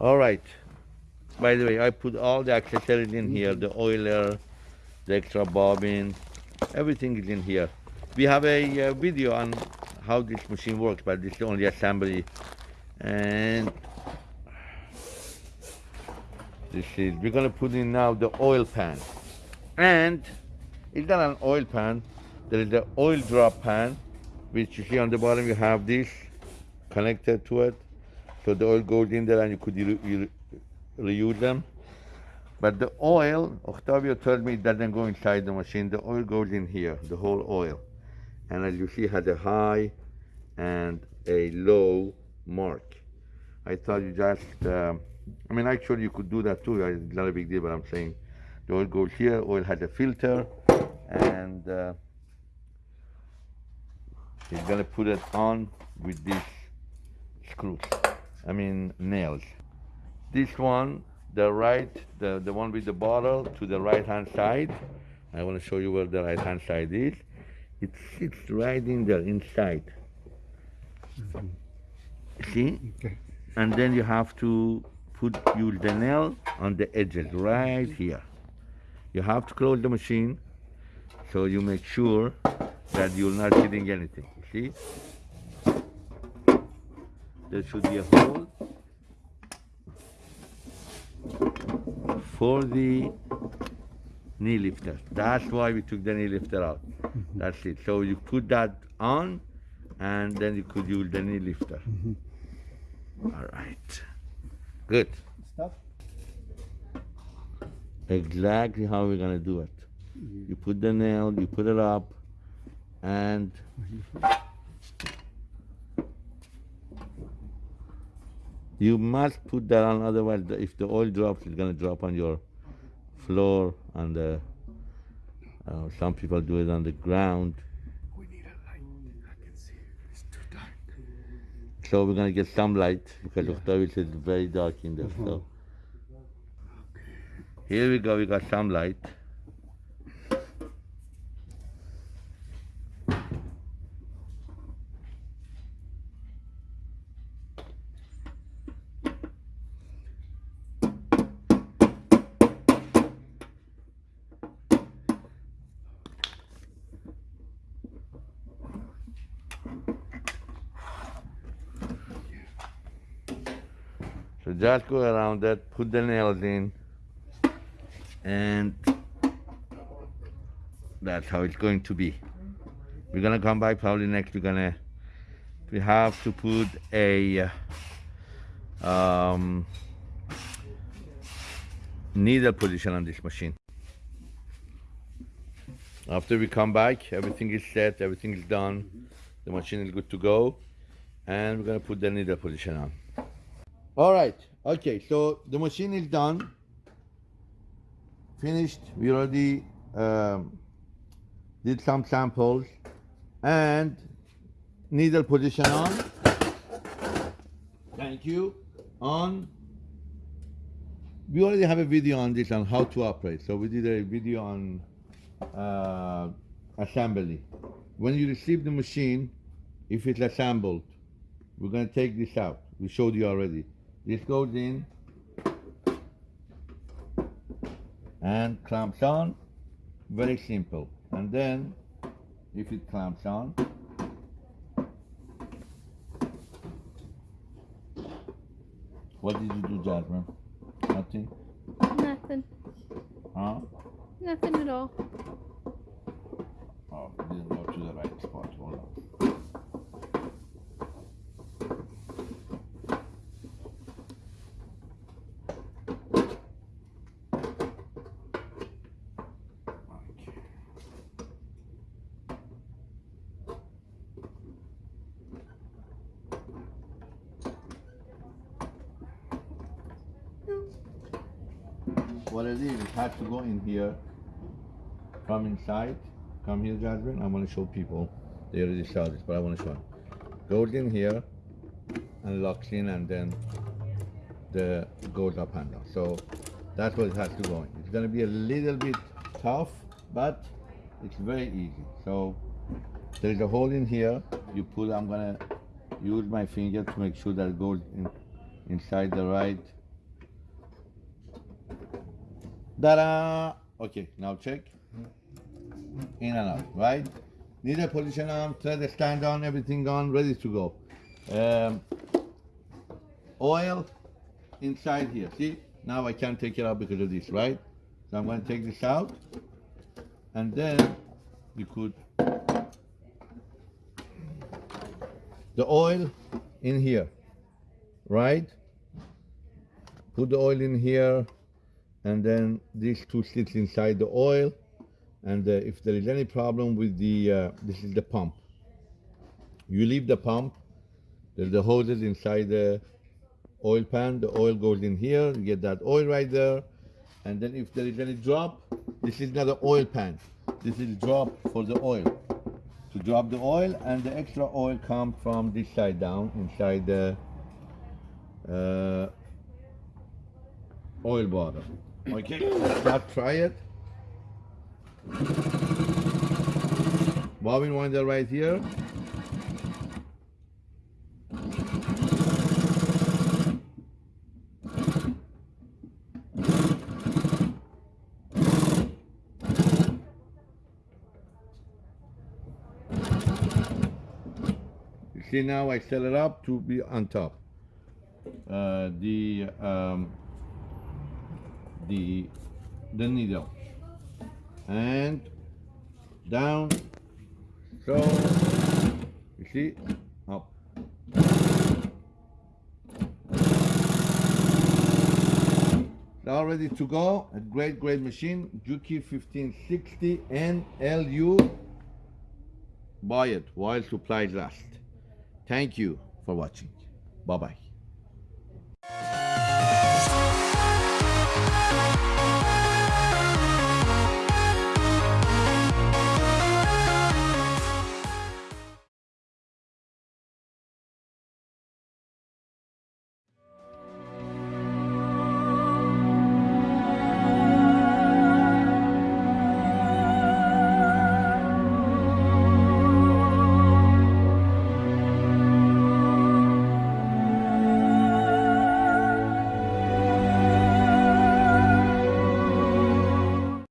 All right. By the way, I put all the accessories in here, the oiler, the extra bobbin, everything is in here. We have a uh, video on how this machine works, but this is only assembly. And this is, we're gonna put in now the oil pan. And it's not an oil pan, there is the oil drop pan, which you see on the bottom, you have this connected to it. So the oil goes in there and you could re re reuse them. But the oil, Octavio told me it doesn't go inside the machine. The oil goes in here, the whole oil. And as you see, has a high and a low mark. I thought you just, um, I mean, actually you could do that too. It's not a big deal, but I'm saying the oil goes here, oil has a filter, and uh, he's gonna put it on with these screws, I mean nails. This one, the right, the, the one with the bottle to the right hand side. I wanna show you where the right hand side is. It sits right in there, inside. Mm-hmm. See? Okay. And then you have to put your the nail on the edges right here. You have to close the machine so you make sure that you're not hitting anything. See? There should be a hole for the knee lifter. That's why we took the knee lifter out. Mm-hmm. That's it. So you put that on and then you could use the knee lifter. Mm-hmm. All right. Good. Stop. Exactly how we're gonna do it. Mm-hmm. You put the nail, you put it up, and you must put that on. Otherwise, the- if the oil drops, it's gonna drop on your floor. On the uh, some people do it on the ground. We need a light. I can see. It's too dark. So we're gonna get some light because Octavio says it's very dark in there. So here we go. We got some light. So just go around that, put the nails in, and that's how it's going to be. We're gonna come back probably next. We're gonna we have to put a um, needle position on this machine. After we come back, everything is set, everything is done, the machine is good to go, and we're gonna put the needle position on. All right. Okay. So the machine is done. Finished. We already um, did some samples, and needle position on. Thank you. On. We already have a video on this on how to operate. So we did a video on uh, assembly. When you receive the machine, if it's assembled, we're gonna take this out. We showed you already. This goes in and clamps on. Very simple. And then, if it clamps on, what did you do, Jasmine? Nothing? Nothing. Huh? Nothing at all. Oh, didn't go to the right spot. Hold on. Okay. What it is, it has to go in here come inside. Come here, Jasmine. I want to show people. They already saw this, but I want to show them. Goes in here and locks in, and then the goes up and down. So that's what it has to go in. It's to be a little bit tough, but it's very easy. So there's a hole in here. You put. I'm to use my finger to make sure that it goes in, inside the right Ta-da! Okay, now check. In and out, right? Needle position on, thread stand on, everything on, ready to go. Um, oil inside here. See? Now I can't take it out because of this, right? So I'm going to take this out. And then you could the oil in here, right? Put the oil in here, and then these two sits inside the oil. And uh, if there is any problem with the, uh, this is the pump. You leave the pump. There's the hoses inside the oil pan. The oil goes in here. You get that oil right there. And then if there is any drop, this is not an oil pan. This is drop for the oil to drop the oil and the extra oil comes from this side down inside the uh, oil bottle okay let's try it bobbin winder right here You see now I set it up to be on top. Uh, the um, the the needle and down. So you see up. All ready to go. A great, great machine. Juki 1560 NLU. Buy it while supplies last. Thank you for watching. Bye bye.